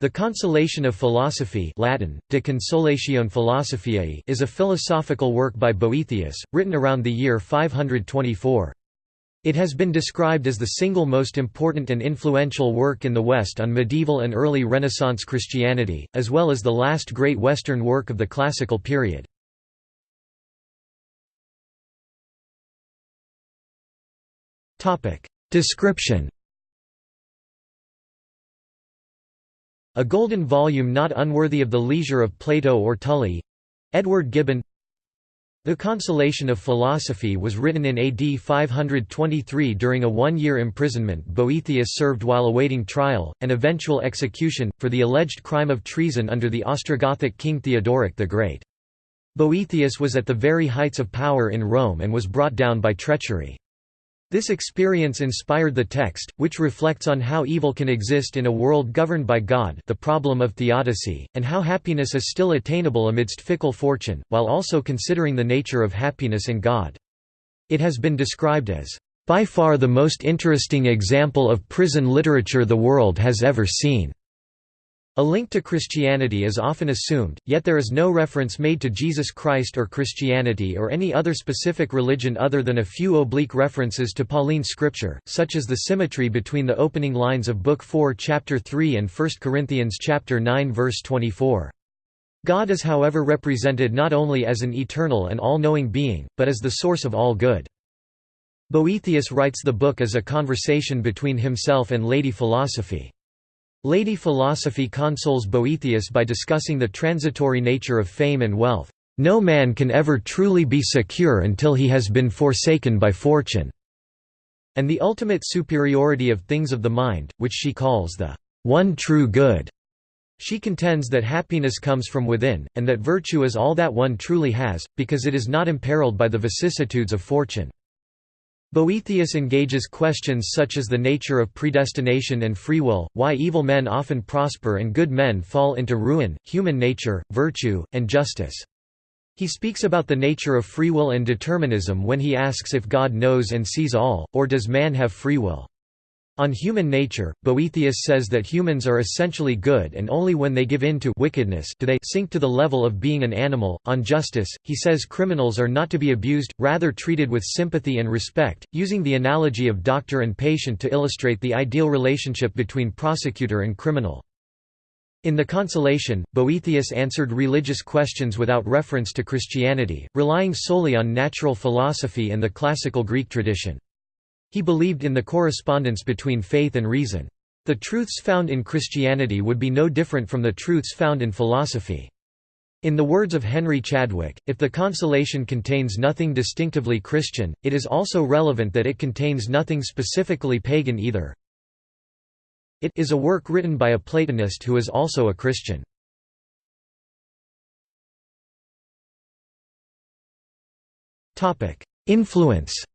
The Consolation of Philosophy Latin, De Consolatione Philosophiae is a philosophical work by Boethius, written around the year 524. It has been described as the single most important and influential work in the West on medieval and early Renaissance Christianity, as well as the last great Western work of the classical period. Description A golden volume not unworthy of the leisure of Plato or Tully Edward Gibbon The Consolation of Philosophy was written in AD 523 during a one-year imprisonment Boethius served while awaiting trial, and eventual execution, for the alleged crime of treason under the Ostrogothic king Theodoric the Great. Boethius was at the very heights of power in Rome and was brought down by treachery. This experience inspired the text, which reflects on how evil can exist in a world governed by God the problem of theodicy, and how happiness is still attainable amidst fickle fortune, while also considering the nature of happiness in God. It has been described as, "...by far the most interesting example of prison literature the world has ever seen." A link to Christianity is often assumed, yet there is no reference made to Jesus Christ or Christianity or any other specific religion other than a few oblique references to Pauline scripture, such as the symmetry between the opening lines of Book 4 chapter 3 and 1 Corinthians chapter 9 verse 24. God is however represented not only as an eternal and all-knowing being, but as the source of all good. Boethius writes the book as a conversation between himself and Lady Philosophy. Lady Philosophy consoles Boethius by discussing the transitory nature of fame and wealth. No man can ever truly be secure until he has been forsaken by fortune, and the ultimate superiority of things of the mind, which she calls the one true good. She contends that happiness comes from within, and that virtue is all that one truly has, because it is not imperiled by the vicissitudes of fortune. Boethius engages questions such as the nature of predestination and free will, why evil men often prosper and good men fall into ruin, human nature, virtue, and justice. He speaks about the nature of free will and determinism when he asks if God knows and sees all, or does man have free will. On human nature, Boethius says that humans are essentially good and only when they give in to wickedness do they sink to the level of being an animal. On justice, he says criminals are not to be abused, rather treated with sympathy and respect, using the analogy of doctor and patient to illustrate the ideal relationship between prosecutor and criminal. In The Consolation, Boethius answered religious questions without reference to Christianity, relying solely on natural philosophy and the classical Greek tradition. He believed in the correspondence between faith and reason. The truths found in Christianity would be no different from the truths found in philosophy. In the words of Henry Chadwick, if the consolation contains nothing distinctively Christian, it is also relevant that it contains nothing specifically pagan either. It is a work written by a Platonist who is also a Christian. Influence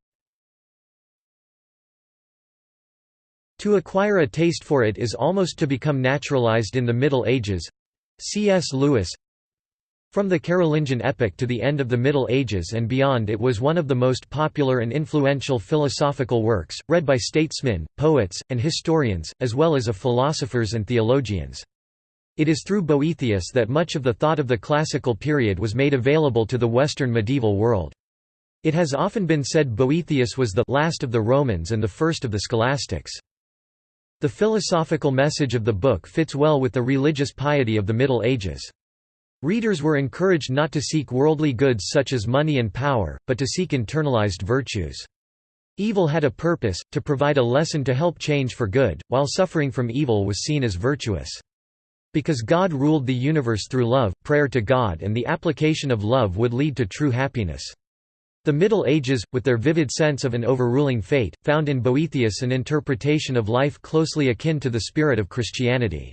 To acquire a taste for it is almost to become naturalized in the Middle Ages. C.S. Lewis From the Carolingian epoch to the end of the Middle Ages and beyond it was one of the most popular and influential philosophical works, read by statesmen, poets, and historians, as well as of philosophers and theologians. It is through Boethius that much of the thought of the classical period was made available to the Western medieval world. It has often been said Boethius was the last of the Romans and the first of the scholastics. The philosophical message of the book fits well with the religious piety of the Middle Ages. Readers were encouraged not to seek worldly goods such as money and power, but to seek internalized virtues. Evil had a purpose, to provide a lesson to help change for good, while suffering from evil was seen as virtuous. Because God ruled the universe through love, prayer to God and the application of love would lead to true happiness. The Middle Ages, with their vivid sense of an overruling fate, found in Boethius an interpretation of life closely akin to the spirit of Christianity.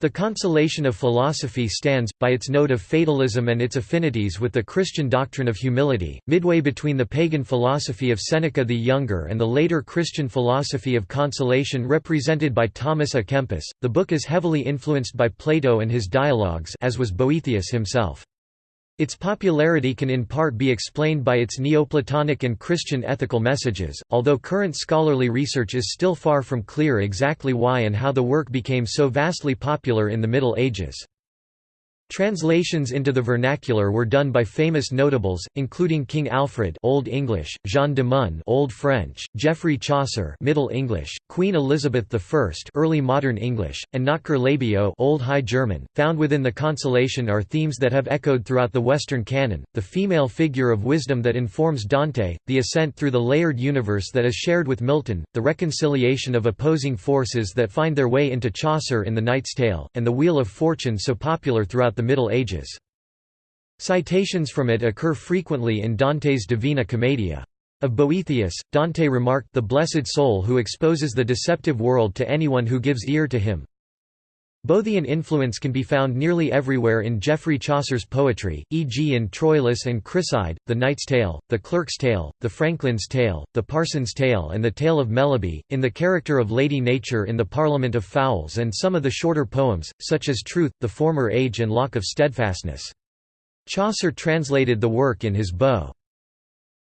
The consolation of philosophy stands, by its note of fatalism and its affinities with the Christian doctrine of humility, midway between the pagan philosophy of Seneca the Younger and the later Christian philosophy of consolation represented by Thomas à Kempis. The book is heavily influenced by Plato and his dialogues as was Boethius himself. Its popularity can in part be explained by its Neoplatonic and Christian ethical messages, although current scholarly research is still far from clear exactly why and how the work became so vastly popular in the Middle Ages. Translations into the vernacular were done by famous notables, including King Alfred Old English, Jean de Meun Old French, Geoffrey Chaucer Middle English, Queen Elizabeth I Early Modern English, and Notker Labeo Old High German. Found within the consolation are themes that have echoed throughout the Western canon, the female figure of wisdom that informs Dante, the ascent through the layered universe that is shared with Milton, the reconciliation of opposing forces that find their way into Chaucer in The Knight's Tale, and the Wheel of Fortune so popular throughout the Middle Ages. Citations from it occur frequently in Dante's Divina Commedia. Of Boethius, Dante remarked the blessed soul who exposes the deceptive world to anyone who gives ear to him. Boethian influence can be found nearly everywhere in Geoffrey Chaucer's poetry, e.g. in Troilus and Criseyde, The Knight's Tale, The Clerk's Tale, The Franklin's Tale, The Parson's Tale and The Tale of Melibee, in the character of Lady Nature in The Parliament of Fowls and some of the shorter poems, such as Truth, The Former Age and Lock of Steadfastness. Chaucer translated the work in his Boece.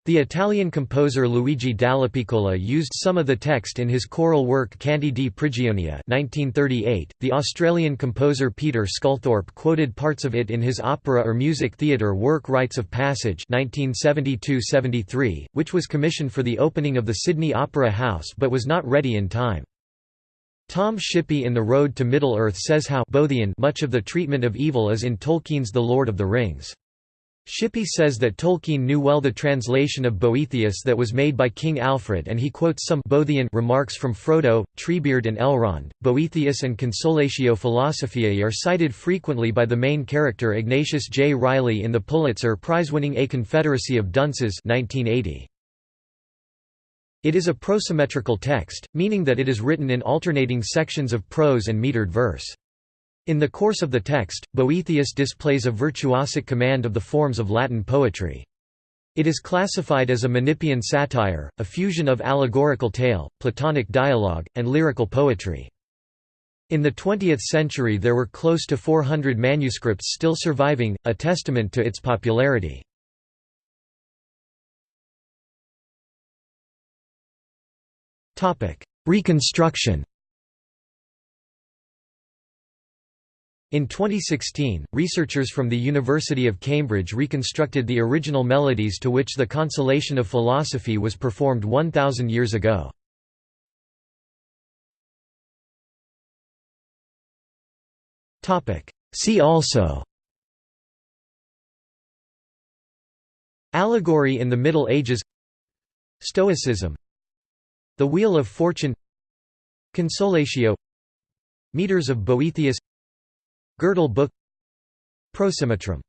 The Italian composer Luigi Dallapiccola used some of the text in his choral work Canti di Prigionia 1938. .The Australian composer Peter Sculthorpe quoted parts of it in his opera or music theatre work Rites of Passage 1972–73, which was commissioned for the opening of the Sydney Opera House but was not ready in time. Tom Shippey in The Road to Middle-earth says how Boethian much of the treatment of evil is in Tolkien's The Lord of the Rings. Shippey says that Tolkien knew well the translation of Boethius that was made by King Alfred and he quotes some Boethian remarks from Frodo, Treebeard and Elrond. Boethius and Consolatio Philosophiae are cited frequently by the main character Ignatius J. Reilly in the Pulitzer Prize-winning A Confederacy of Dunces 1980. It is a prosimetrical text, meaning that it is written in alternating sections of prose and metered verse. In the course of the text, Boethius displays a virtuosic command of the forms of Latin poetry. It is classified as a Menippean satire, a fusion of allegorical tale, Platonic dialogue, and lyrical poetry. In the 20th century there were close to 400 manuscripts still surviving, a testament to its popularity. Reconstruction In 2016, researchers from the University of Cambridge reconstructed the original melodies to which the Consolation of Philosophy was performed 1,000 years ago. See also Allegory in the Middle Ages Stoicism The Wheel of Fortune Consolatio Meters of Boethius Gödel book Prosimetrum